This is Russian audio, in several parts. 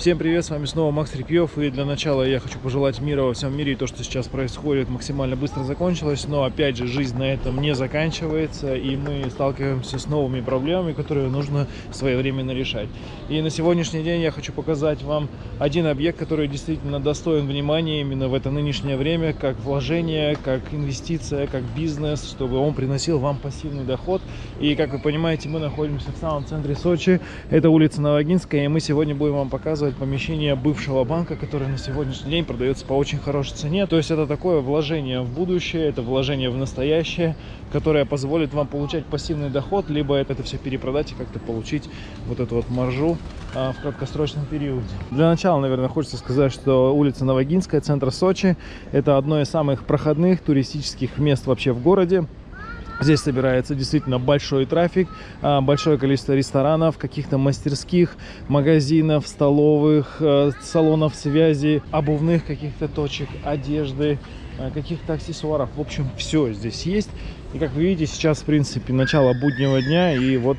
Всем привет, с вами снова Макс Репьев, и для начала я хочу пожелать мира во всем мире, и то, что сейчас происходит, максимально быстро закончилось, но опять же, жизнь на этом не заканчивается, и мы сталкиваемся с новыми проблемами, которые нужно своевременно решать. И на сегодняшний день я хочу показать вам один объект, который действительно достоин внимания именно в это нынешнее время, как вложение, как инвестиция, как бизнес, чтобы он приносил вам пассивный доход. И, как вы понимаете, мы находимся в самом центре Сочи, это улица Новогинская, и мы сегодня будем вам показывать показывать помещение бывшего банка, которое на сегодняшний день продается по очень хорошей цене. То есть это такое вложение в будущее, это вложение в настоящее, которое позволит вам получать пассивный доход, либо это все перепродать и как-то получить вот эту вот маржу а, в краткосрочном периоде. Для начала, наверное, хочется сказать, что улица Новогинская, центр Сочи, это одно из самых проходных туристических мест вообще в городе. Здесь собирается действительно большой трафик, а, большое количество ресторанов, каких-то мастерских, магазинов, столовых, э, салонов связи, обувных каких-то точек, одежды, э, каких-то аксессуаров. В общем, все здесь есть. И как вы видите, сейчас, в принципе, начало буднего дня, и вот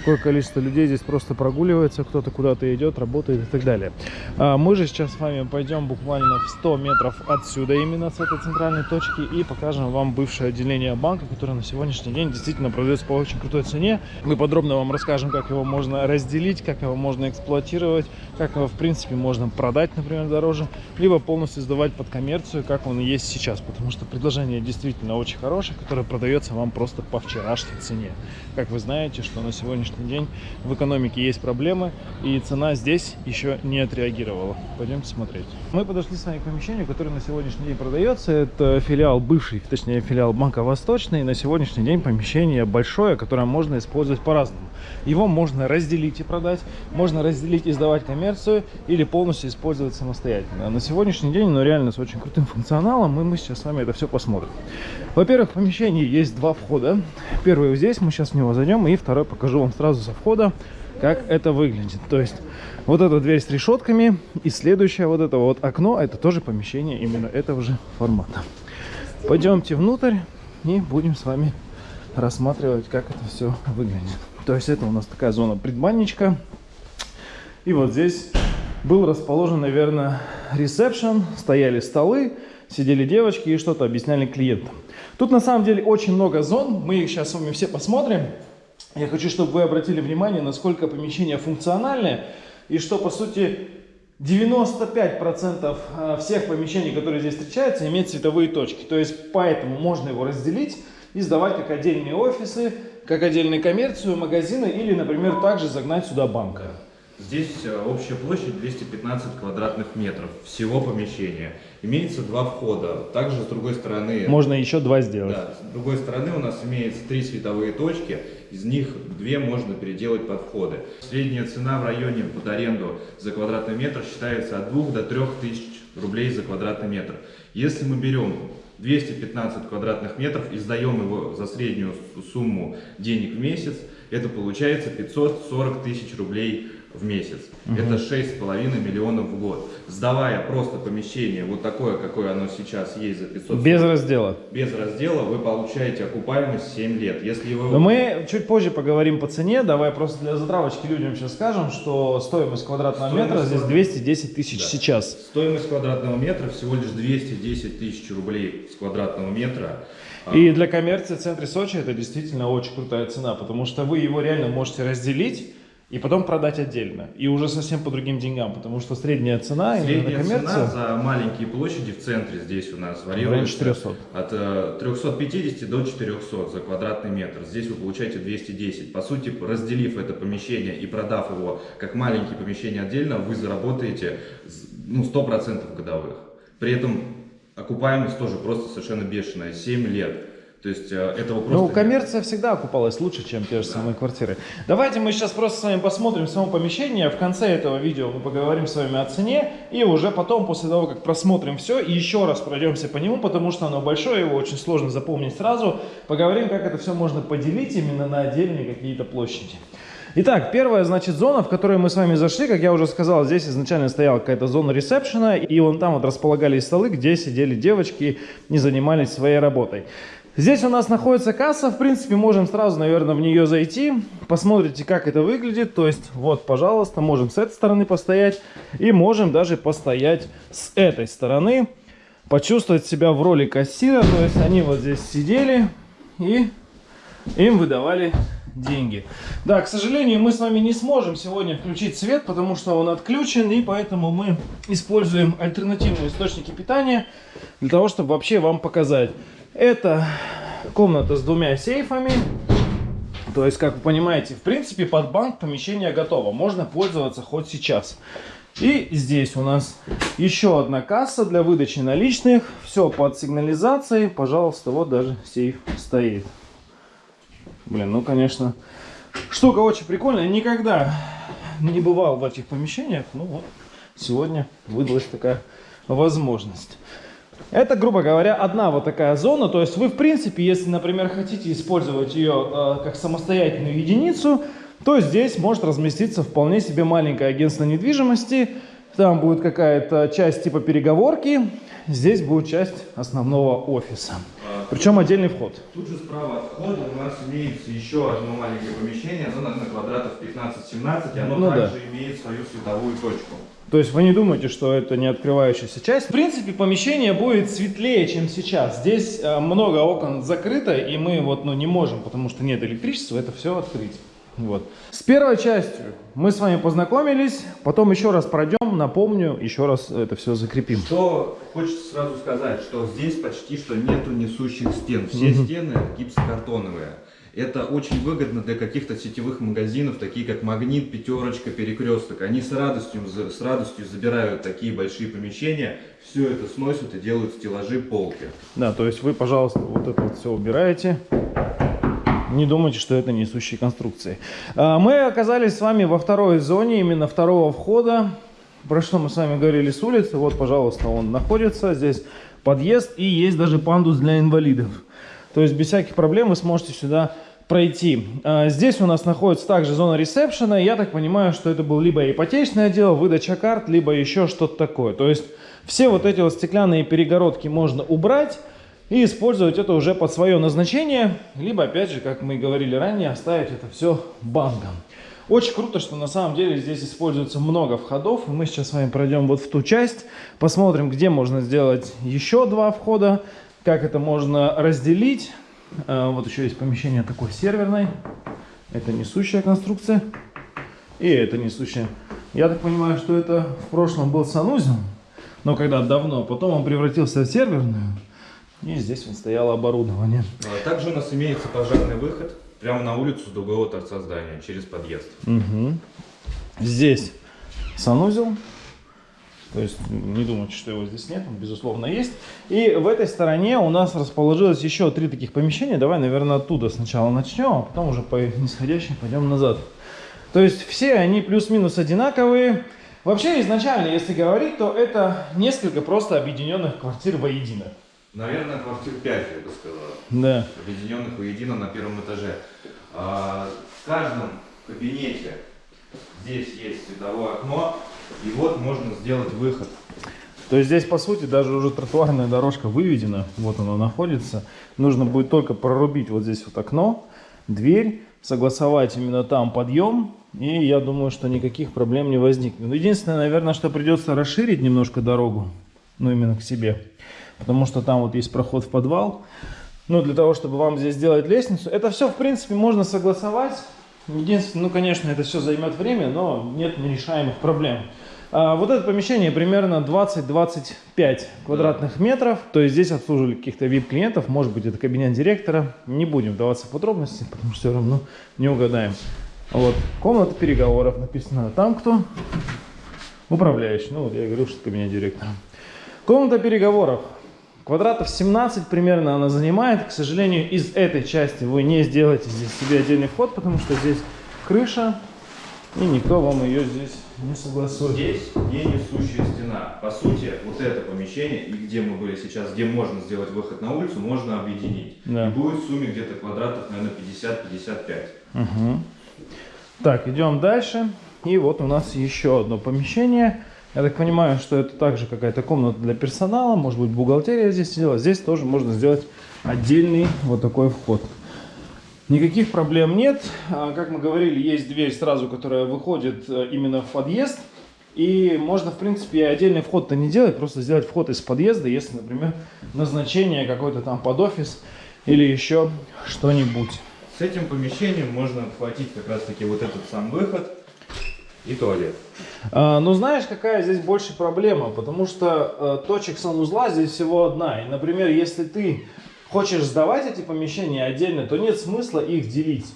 Такое количество людей здесь просто прогуливается, кто-то куда-то идет, работает и так далее. А мы же сейчас с вами пойдем буквально в 100 метров отсюда, именно с этой центральной точки, и покажем вам бывшее отделение банка, которое на сегодняшний день действительно продается по очень крутой цене. Мы подробно вам расскажем, как его можно разделить, как его можно эксплуатировать, как его в принципе можно продать, например, дороже, либо полностью сдавать под коммерцию, как он есть сейчас, потому что предложение действительно очень хорошее, которое продается вам просто по вчерашней цене. Как вы знаете, что на сегодня сегодняшний день в экономике есть проблемы, и цена здесь еще не отреагировала. Пойдемте смотреть. Мы подошли с вами к помещению, которое на сегодняшний день продается. Это филиал бывший, точнее филиал Банка Восточный. На сегодняшний день помещение большое, которое можно использовать по-разному. Его можно разделить и продать, можно разделить и сдавать коммерцию, или полностью использовать самостоятельно. На сегодняшний день, ну реально с очень крутым функционалом, и мы сейчас с вами это все посмотрим. Во-первых, в помещении есть два входа. Первый здесь, мы сейчас в него зайдем, и второй покажу вам сразу со входа, как это выглядит. То есть вот эта дверь с решетками и следующее вот это вот окно, это тоже помещение именно этого же формата. Пойдемте внутрь и будем с вами рассматривать, как это все выглядит. То есть это у нас такая зона предбанничка. И вот здесь был расположен, наверное, ресепшн, стояли столы, сидели девочки и что-то объясняли клиентам. Тут на самом деле очень много зон, мы их сейчас с вами все посмотрим. Я хочу, чтобы вы обратили внимание, насколько помещение функциональное и что, по сути, 95% э, всех помещений, которые здесь встречаются, имеют цветовые точки. То есть, поэтому можно его разделить и сдавать как отдельные офисы, как отдельную коммерцию, магазины или, например, также загнать сюда банка. Здесь э, общая площадь 215 квадратных метров всего помещения. Имеется два входа. Также с другой стороны... Можно еще два сделать. Да, с другой стороны у нас имеется три световые точки. Из них две можно переделать под входы. Средняя цена в районе под аренду за квадратный метр считается от 2 до 3 тысяч рублей за квадратный метр. Если мы берем 215 квадратных метров и сдаем его за среднюю сумму денег в месяц, это получается 540 тысяч рублей в месяц. Угу. Это 6,5 миллионов в год. Сдавая просто помещение вот такое, какое оно сейчас есть за 500 Без раздела. Без раздела вы получаете окупаемость 7 лет. Если вы... Но мы чуть позже поговорим по цене. Давай просто для затравочки людям сейчас скажем, что стоимость квадратного стоимость метра здесь 210 тысяч да. сейчас. Стоимость квадратного метра всего лишь 210 тысяч рублей с квадратного метра. И для коммерции в центре Сочи это действительно очень крутая цена, потому что вы его реально можете разделить и потом продать отдельно. И уже совсем по другим деньгам, потому что средняя цена средняя на коммерцию... цена за маленькие площади в центре здесь у нас варьируется 400. от 350 э, до 400 за квадратный метр. Здесь вы получаете 210. По сути, разделив это помещение и продав его как маленькие помещения отдельно, вы заработаете ну, 100% годовых. При этом окупаемость тоже просто совершенно бешеная, 7 лет. То есть э, этого просто... Ну, коммерция всегда окупалась лучше, чем те же да. самые квартиры. Давайте мы сейчас просто с вами посмотрим само помещение. В конце этого видео мы поговорим с вами о цене. И уже потом, после того, как просмотрим все, еще раз пройдемся по нему, потому что оно большое, его очень сложно запомнить сразу. Поговорим, как это все можно поделить именно на отдельные какие-то площади. Итак, первая, значит, зона, в которую мы с вами зашли, как я уже сказал, здесь изначально стояла какая-то зона ресепшена, и вон там вот располагались столы, где сидели девочки и занимались своей работой. Здесь у нас находится касса, в принципе, можем сразу, наверное, в нее зайти, посмотрите, как это выглядит, то есть, вот, пожалуйста, можем с этой стороны постоять, и можем даже постоять с этой стороны, почувствовать себя в роли кассира, то есть, они вот здесь сидели, и им выдавали деньги. Да, к сожалению, мы с вами не сможем сегодня включить свет, потому что он отключен, и поэтому мы используем альтернативные источники питания для того, чтобы вообще вам показать. Это комната с двумя сейфами. То есть, как вы понимаете, в принципе, под банк помещение готово. Можно пользоваться хоть сейчас. И здесь у нас еще одна касса для выдачи наличных. Все под сигнализацией. Пожалуйста, вот даже сейф стоит. Блин, ну, конечно, штука очень прикольная. Никогда не бывал в этих помещениях. Ну вот, сегодня выдалась такая возможность. Это, грубо говоря, одна вот такая зона. То есть вы, в принципе, если, например, хотите использовать ее э, как самостоятельную единицу, то здесь может разместиться вполне себе маленькое агентство недвижимости. Там будет какая-то часть типа переговорки, здесь будет часть основного офиса. Причем отдельный вход. Тут же справа от входа у нас имеется еще одно маленькое помещение, оно на квадратов 15-17, и оно Ну да. также имеет свою световую точку. То есть вы не думаете, что это не открывающаяся часть. В принципе, помещение будет светлее, чем сейчас. Здесь э, много окон закрыто, и мы вот ну, не можем, потому что нет электричества, это все открыть. Вот. С первой частью мы с вами познакомились, потом еще раз пройдем, напомню, еще раз это все закрепим. Что хочется сразу сказать, что здесь почти что нету несущих стен. Все стены гипсокартоновые. Это очень выгодно для каких-то сетевых магазинов, такие как Магнит, Пятерочка, Перекресток. Они с радостью, с радостью забирают такие большие помещения, все это сносят и делают стеллажи, полки. Да, то есть вы, пожалуйста, вот это вот все убираете. Не думайте, что это несущие конструкции. А, Мы оказались с вами во второй зоне, именно второго входа. Про что мы с вами говорили с улицы. Вот, пожалуйста, он находится. Здесь подъезд и есть даже пандус для инвалидов. То есть без всяких проблем вы сможете сюда пройти. А, Здесь у нас находится также зона ресепшена. Я так понимаю, что это был либо ипотечное дело, выдача карт, либо еще что-то такое. То есть все вот эти вот стеклянные перегородки можно убрать и использовать это уже под свое назначение, либо, опять же, как мы и говорили ранее, оставить это все банком. Очень круто, что на самом деле здесь используется много входов. Мы сейчас с вами пройдем вот в ту часть, посмотрим, где можно сделать еще два входа, как это можно разделить. А, Вот еще есть помещение такое серверное. Это несущая конструкция. И это несущая. Я так понимаю, что это в прошлом был санузел, но когда давно, потом он превратился в серверную. И здесь вот стояло оборудование. А Также у нас имеется пожарный выход прямо на улицу с другого торца здания, через подъезд. Мгм. Здесь санузел. То есть не думайте, что его здесь нет, он безусловно есть. И в этой стороне у нас расположилось еще три таких помещения. Давай, наверное, оттуда сначала начнем, а потом уже по нисходящей пойдем назад. То есть все они плюс-минус одинаковые. Вообще изначально, если говорить, то это несколько просто объединенных квартир воедино. Наверное, квартир 5, я бы сказал. Да. объединенных воедино на первом этаже. А, В каждом кабинете здесь есть световое окно, и вот можно сделать выход. То есть здесь, по сути, даже уже тротуарная дорожка выведена. Вот она находится. Нужно будет только прорубить вот здесь вот окно, дверь, согласовать именно там подъем. И я думаю, что никаких проблем не возникнет. Но Единственное, наверное, что придется расширить немножко дорогу. Ну, именно к себе. Потому что там вот есть проход в подвал. Ну, для того, чтобы вам здесь сделать лестницу. Это все, в принципе, можно согласовать. Единственное, ну, конечно, это все займет время, но нет нерешаемых проблем. А, вот это помещение примерно 20-25 квадратных метров. То есть здесь обслуживали каких-то VIP-клиентов. Может быть, это кабинет директора. Не будем вдаваться в подробности, потому что все равно не угадаем. Вот. Комната переговоров написано. Там кто? Управляющий. Ну, вот я говорил, что кабинет директора. Комната переговоров. Квадратов 17 примерно она занимает. К сожалению, из этой части вы не сделаете здесь себе отдельный вход, потому что здесь крыша, и никто вам ее здесь не согласует. Здесь не несущая стена. По сути, вот это помещение, и где мы были сейчас, где можно сделать выход на улицу, можно объединить. Да. И будет в сумме где-то квадратов, наверное, 50-55. Мгм. Так, идем дальше. И вот у нас еще одно помещение. Я так понимаю, что это также какая-то комната для персонала, может быть бухгалтерия здесь сидела. Здесь тоже можно сделать отдельный вот такой вход. Никаких проблем нет. А, Как мы говорили, есть дверь сразу, которая выходит э, именно в подъезд. И можно, в принципе, и отдельный вход-то не делать, просто сделать вход из подъезда, если, например, назначение какой-то там под офис или еще что-нибудь. С этим помещением можно хватить как раз таки вот этот сам выход и туалет. А, Но знаешь, какая здесь больше проблема? Потому что э, точек санузла здесь всего одна. И, например, если ты хочешь сдавать эти помещения отдельно, то нет смысла их делить.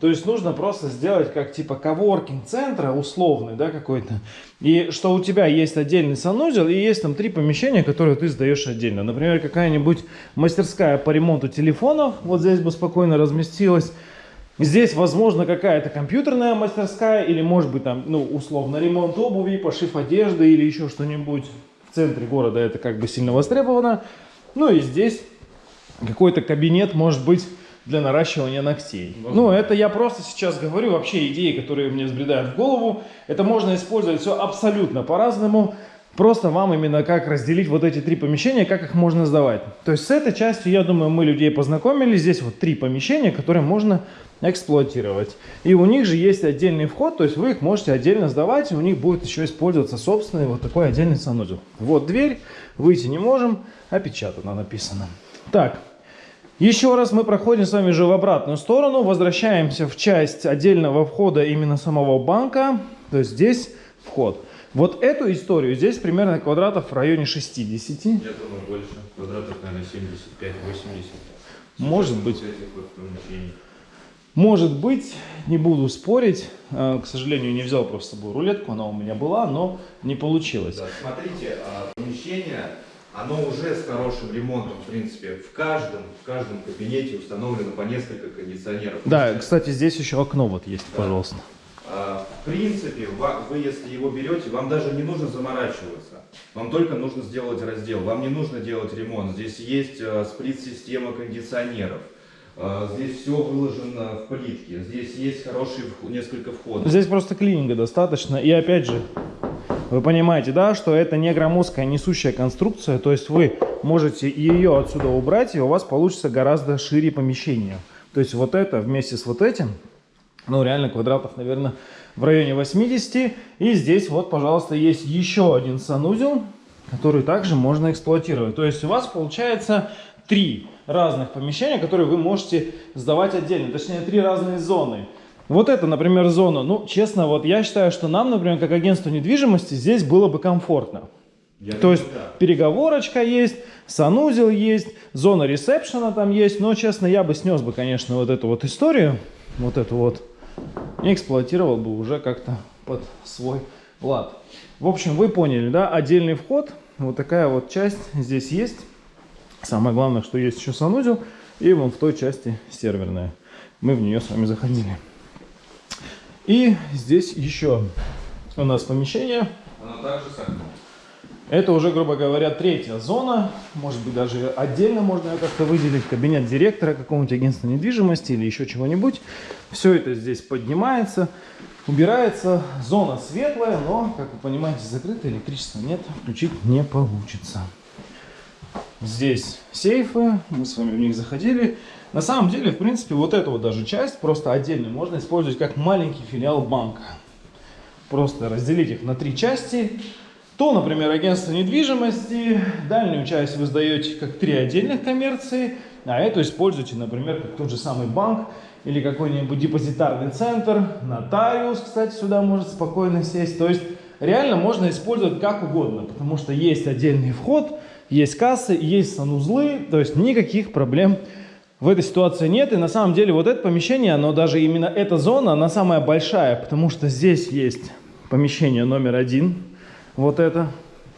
То есть нужно просто сделать как типа коворкинг центра условный, да, какой-то. И что у тебя есть отдельный санузел и есть там три помещения, которые ты сдаешь отдельно. Например, какая-нибудь мастерская по ремонту телефонов, вот здесь бы спокойно разместилась. Здесь, возможно, какая-то компьютерная мастерская или, может быть, там, ну, условно, ремонт обуви, пошив одежды или еще что-нибудь. В центре города это как бы сильно востребовано. Ну и здесь какой-то кабинет, может быть, для наращивания ногтей. Ну, это я просто сейчас говорю, вообще идеи, которые мне взбредают в голову. Это можно использовать все абсолютно по-разному. Просто вам именно как разделить вот эти три помещения, как их можно сдавать. То есть с этой частью, я думаю, мы людей познакомили. Здесь вот три помещения, которые можно эксплуатировать. И у них же есть отдельный вход, то есть вы их можете отдельно сдавать, и у них будет еще использоваться собственный вот такой отдельный санузел. Вот дверь, выйти не можем, опечатано написано. Так, еще раз мы проходим с вами же в обратную сторону, возвращаемся в часть отдельного входа именно самого банка, то есть здесь вход. Вот эту историю здесь примерно квадратов в районе 60. Я думаю, больше. Квадратов, наверное, 75-80. Может быть. Может быть, не буду спорить, Э, к сожалению, не взял просто с собой рулетку, она у меня была, но не получилось. Да, смотрите, а, помещение, оно уже с хорошим ремонтом, в принципе. В каждом, в каждом кабинете установлено по несколько кондиционеров. Да, кстати, здесь еще окно вот есть, пожалуйста. А, В принципе, вы если его берете, вам даже не нужно заморачиваться. Вам только нужно сделать раздел. Вам не нужно делать ремонт. Здесь есть э, сплит-система кондиционеров. А, Здесь все выложено в плитке. Здесь есть хорошие несколько входов. Здесь просто клининга достаточно. И опять же, вы понимаете, да, что это не громоздкая несущая конструкция, то есть вы можете ее отсюда убрать, и у вас получится гораздо шире помещение. То есть вот это вместе с вот этим, ну реально квадратов, наверное, в районе 80. И здесь вот, пожалуйста, есть еще один санузел, который также можно эксплуатировать. То есть у вас получается три разных помещения, которые вы можете сдавать отдельно, точнее три разные зоны. Вот это, например, зона. Ну, честно, вот я считаю, что нам, например, как агентству недвижимости, здесь было бы комфортно. Я То есть да. переговорочка есть, санузел есть, зона ресепшена там есть. Но, честно, я бы снес бы, конечно, вот эту вот историю, вот эту вот, и эксплуатировал бы уже как-то под свой лад. В общем, вы поняли, да? Отдельный вход, вот такая вот часть здесь есть. Самое главное, что есть еще санузел, и вон в той части серверная. Мы в нее с вами заходили. И здесь еще у нас помещение. Оно также с окном. Это уже, грубо говоря, третья зона. Может быть, даже отдельно можно ее как-то выделить. Кабинет директора какого-нибудь агентства недвижимости или еще чего-нибудь. Все это здесь поднимается, убирается. Зона светлая, но, как вы понимаете, закрыта, электричества нет, включить не получится. Здесь сейфы, мы с вами в них заходили. На самом деле, в принципе, вот эту вот даже часть просто отдельно можно использовать как маленький филиал банка. Просто разделить их на три части. То, например, агентство недвижимости, дальнюю часть вы сдаете как три отдельных коммерции, а эту используете, например, как тот же самый банк или какой-нибудь депозитарный центр, нотариус, кстати, сюда может спокойно сесть. То есть реально можно использовать как угодно, потому что есть отдельный вход, есть кассы, есть санузлы, то есть никаких проблем в этой ситуации нет. И на самом деле вот это помещение, оно даже именно эта зона, она самая большая, потому что здесь есть помещение номер один, вот это,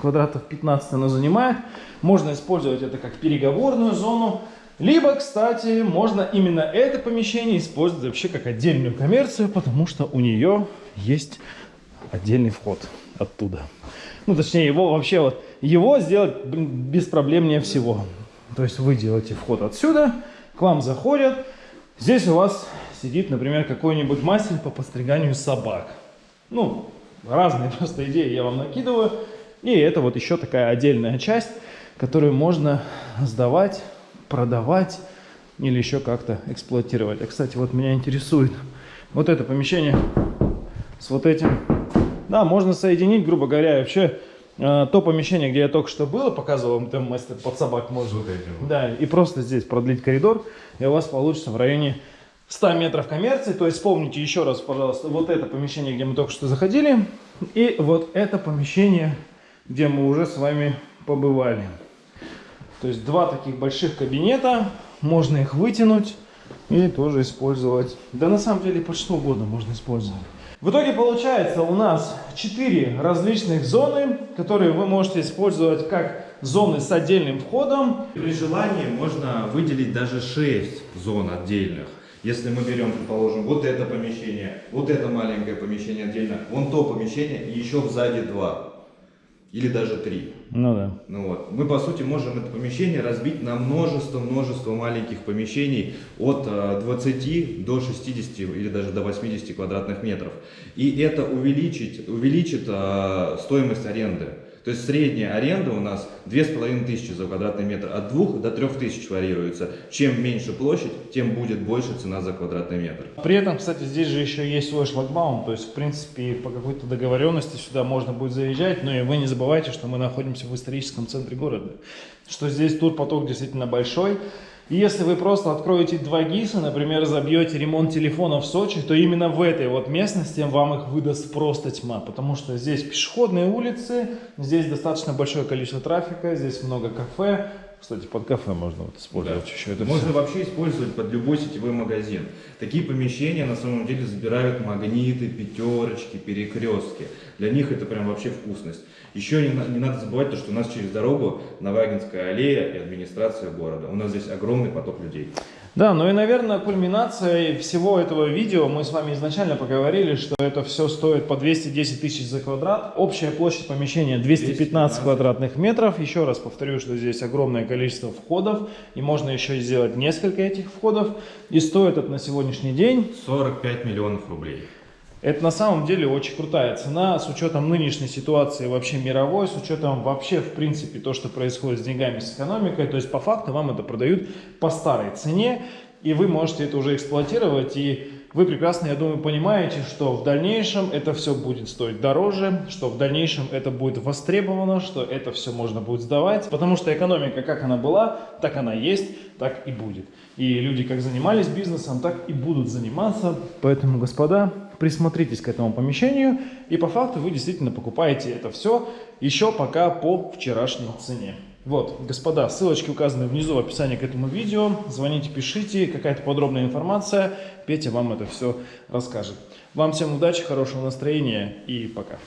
квадратов 15 оно занимает. Можно использовать это как переговорную зону. Либо, кстати, можно именно это помещение использовать вообще как отдельную коммерцию, потому что у нее есть отдельный вход оттуда. Ну, точнее, его вообще вот, его сделать без проблемнее всего. То есть вы делаете вход отсюда, к вам заходят. Здесь у вас сидит, например, какой-нибудь мастер по постриганию собак. Ну, разные просто идеи я вам накидываю. И это вот еще такая отдельная часть, которую можно сдавать, продавать или еще как-то эксплуатировать. А, кстати, вот меня интересует вот это помещение с вот этим. Да, можно соединить, грубо говоря, вообще то помещение, где я только что был, показывал вам там мастер под собак можно. Вот этим. Да, и просто здесь продлить коридор, и у вас получится в районе 100 метров коммерции. То есть вспомните еще раз, пожалуйста, вот это помещение, где мы только что заходили, и вот это помещение, где мы уже с вами побывали. То есть два таких больших кабинета, можно их вытянуть и тоже использовать. Да на самом деле под что угодно можно использовать. В итоге получается у нас 4 различных зоны, которые вы можете использовать как зоны с отдельным входом. При желании можно выделить даже 6 зон отдельных. Если мы берем, предположим, вот это помещение, вот это маленькое помещение отдельно, вон то помещение и еще сзади два. Или даже три. Ну да. Ну вот. Мы, по сути, можем это помещение разбить на множество-множество маленьких помещений от э, 20 до 60 или даже до 80 квадратных метров. И это увеличить, увеличит э, стоимость аренды. То есть средняя аренда у нас 2500 за квадратный метр, от 2 до 3000 варьируется. Чем меньше площадь, тем будет больше цена за квадратный метр. При этом, кстати, здесь же еще есть свой шлагбаум, то есть, в принципе, по какой-то договоренности сюда можно будет заезжать, но и вы не забывайте, что мы находимся в историческом центре города, что здесь турпоток действительно большой, если вы просто откроете два ГИСа, например, забьете ремонт телефона в Сочи, то именно в этой вот местности вам их выдаст просто тьма, потому что здесь пешеходные улицы, здесь достаточно большое количество трафика, здесь много кафе, кстати, под кафе можно вот использовать Да. еще это Можно всё. вообще использовать под любой сетевой магазин. Такие помещения на самом деле забирают магниты, пятерочки, перекрестки. Для них это прям вообще вкусность. Еще не, не надо забывать то, что у нас через дорогу Новагинская аллея и администрация города. У нас здесь огромный поток людей. Да, ну и, наверное, кульминация всего этого видео, мы с вами изначально поговорили, что это все стоит по 210 тысяч за квадрат. Общая площадь помещения 215 215. квадратных метров. Еще раз повторю, что здесь огромное количество входов, и можно еще сделать несколько этих входов. И стоит это на сегодняшний день 45 миллионов рублей. Это на самом деле очень крутая цена с учетом нынешней ситуации вообще мировой, с учетом вообще в принципе то, что происходит с деньгами, с экономикой. То есть по факту вам это продают по старой цене, и вы можете это уже эксплуатировать. И вы прекрасно, я думаю, понимаете, что в дальнейшем это все будет стоить дороже, что в дальнейшем это будет востребовано, что это все можно будет сдавать. Потому что экономика, как она была, так она есть, так и будет. И люди как занимались бизнесом, так и будут заниматься. Поэтому, господа, присмотритесь к этому помещению. И по факту вы действительно покупаете это все еще пока по вчерашней цене. Вот, господа, ссылочки указаны внизу в описании к этому видео. Звоните, пишите, какая-то подробная информация. Петя вам это все расскажет. Вам всем удачи, хорошего настроения и пока.